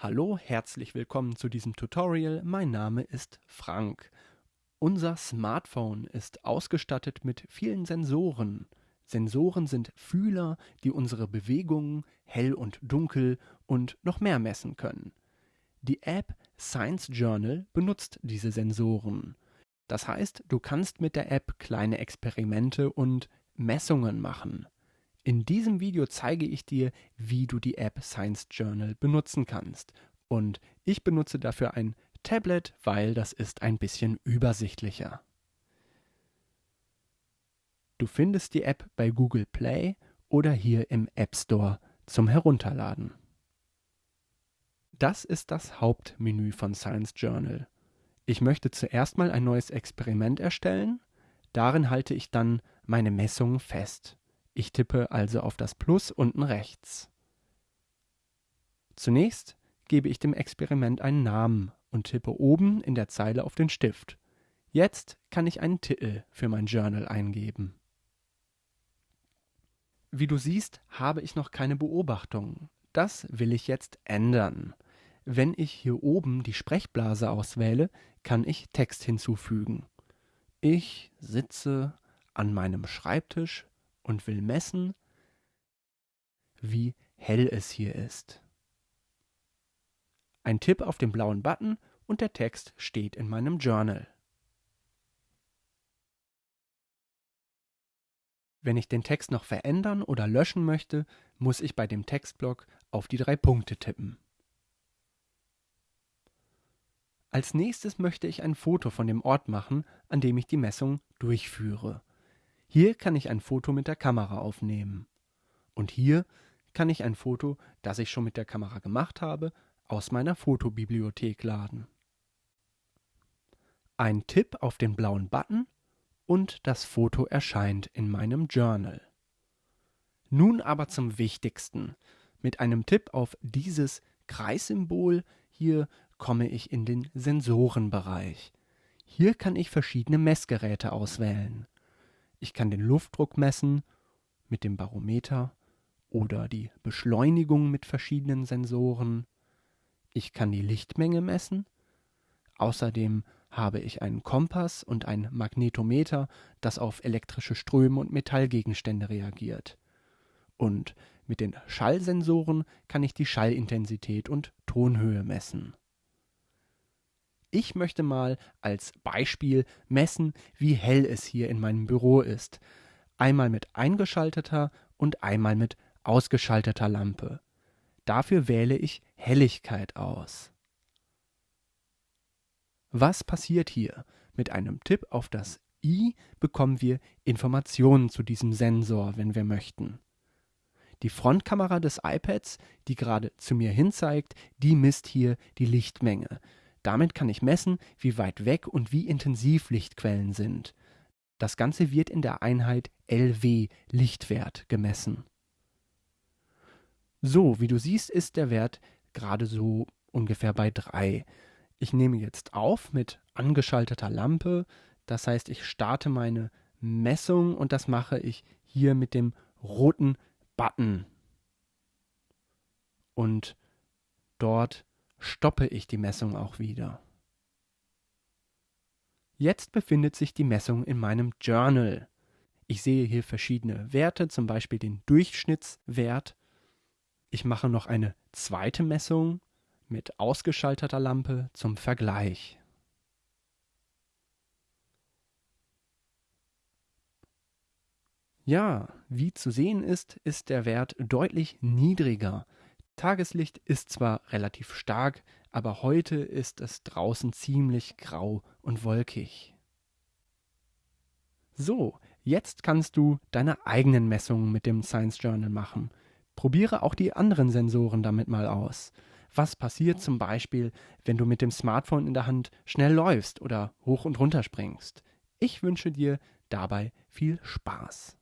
Hallo, herzlich willkommen zu diesem Tutorial. Mein Name ist Frank. Unser Smartphone ist ausgestattet mit vielen Sensoren. Sensoren sind Fühler, die unsere Bewegungen, hell und dunkel und noch mehr messen können. Die App Science Journal benutzt diese Sensoren. Das heißt, du kannst mit der App kleine Experimente und Messungen machen. In diesem Video zeige ich dir, wie du die App Science Journal benutzen kannst. Und ich benutze dafür ein Tablet, weil das ist ein bisschen übersichtlicher. Du findest die App bei Google Play oder hier im App Store zum Herunterladen. Das ist das Hauptmenü von Science Journal. Ich möchte zuerst mal ein neues Experiment erstellen. Darin halte ich dann meine Messungen fest. Ich tippe also auf das Plus unten rechts. Zunächst gebe ich dem Experiment einen Namen und tippe oben in der Zeile auf den Stift. Jetzt kann ich einen Titel für mein Journal eingeben. Wie du siehst, habe ich noch keine Beobachtungen. Das will ich jetzt ändern. Wenn ich hier oben die Sprechblase auswähle, kann ich Text hinzufügen. Ich sitze an meinem Schreibtisch und will messen, wie hell es hier ist. Ein Tipp auf den blauen Button und der Text steht in meinem Journal. Wenn ich den Text noch verändern oder löschen möchte, muss ich bei dem Textblock auf die drei Punkte tippen. Als nächstes möchte ich ein Foto von dem Ort machen, an dem ich die Messung durchführe. Hier kann ich ein Foto mit der Kamera aufnehmen. Und hier kann ich ein Foto, das ich schon mit der Kamera gemacht habe, aus meiner Fotobibliothek laden. Ein Tipp auf den blauen Button und das Foto erscheint in meinem Journal. Nun aber zum Wichtigsten. Mit einem Tipp auf dieses Kreissymbol hier komme ich in den Sensorenbereich. Hier kann ich verschiedene Messgeräte auswählen. Ich kann den Luftdruck messen mit dem Barometer oder die Beschleunigung mit verschiedenen Sensoren. Ich kann die Lichtmenge messen. Außerdem habe ich einen Kompass und ein Magnetometer, das auf elektrische Ströme und Metallgegenstände reagiert. Und mit den Schallsensoren kann ich die Schallintensität und Tonhöhe messen. Ich möchte mal als Beispiel messen, wie hell es hier in meinem Büro ist. Einmal mit eingeschalteter und einmal mit ausgeschalteter Lampe. Dafür wähle ich Helligkeit aus. Was passiert hier? Mit einem Tipp auf das i bekommen wir Informationen zu diesem Sensor, wenn wir möchten. Die Frontkamera des iPads, die gerade zu mir hin zeigt, die misst hier die Lichtmenge. Damit kann ich messen, wie weit weg und wie intensiv Lichtquellen sind. Das Ganze wird in der Einheit LW Lichtwert gemessen. So, wie du siehst, ist der Wert gerade so ungefähr bei 3. Ich nehme jetzt auf mit angeschalteter Lampe. Das heißt, ich starte meine Messung und das mache ich hier mit dem roten Button. Und dort stoppe ich die Messung auch wieder. Jetzt befindet sich die Messung in meinem Journal. Ich sehe hier verschiedene Werte, zum Beispiel den Durchschnittswert. Ich mache noch eine zweite Messung mit ausgeschalteter Lampe zum Vergleich. Ja, wie zu sehen ist, ist der Wert deutlich niedriger. Tageslicht ist zwar relativ stark, aber heute ist es draußen ziemlich grau und wolkig. So, jetzt kannst du deine eigenen Messungen mit dem Science Journal machen. Probiere auch die anderen Sensoren damit mal aus. Was passiert zum Beispiel, wenn du mit dem Smartphone in der Hand schnell läufst oder hoch und runter springst? Ich wünsche dir dabei viel Spaß.